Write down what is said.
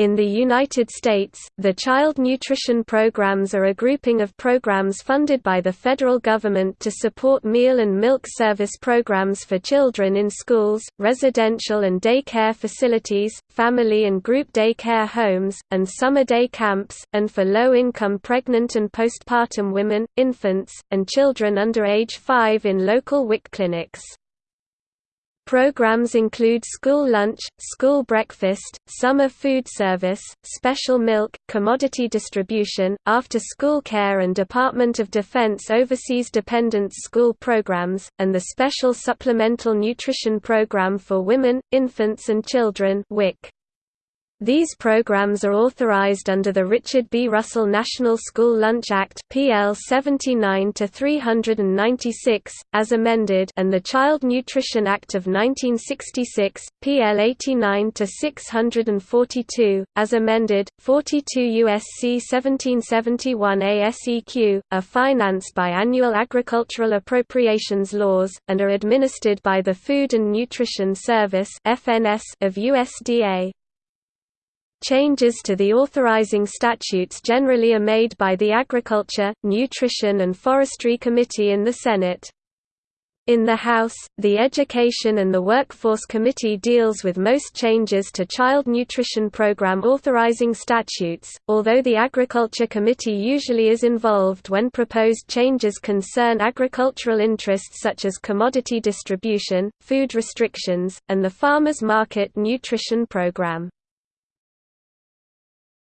In the United States, the Child Nutrition Programs are a grouping of programs funded by the federal government to support meal and milk service programs for children in schools, residential and day care facilities, family and group day care homes, and summer day camps, and for low-income pregnant and postpartum women, infants, and children under age 5 in local WIC clinics. Programs include school lunch, school breakfast, summer food service, special milk, commodity distribution, after-school care and Department of Defense Overseas Dependents School programs, and the Special Supplemental Nutrition Program for Women, Infants and Children WIC. These programs are authorized under the Richard B. Russell National School Lunch Act (PL 79-396) as amended, and the Child Nutrition Act of 1966 (PL 89-642) as amended. 42 USC 1771 et seq. are financed by annual agricultural appropriations laws and are administered by the Food and Nutrition Service of USDA. Changes to the authorizing statutes generally are made by the Agriculture, Nutrition and Forestry Committee in the Senate. In the House, the Education and the Workforce Committee deals with most changes to Child Nutrition Program authorizing statutes, although the Agriculture Committee usually is involved when proposed changes concern agricultural interests such as commodity distribution, food restrictions, and the farmers market nutrition program.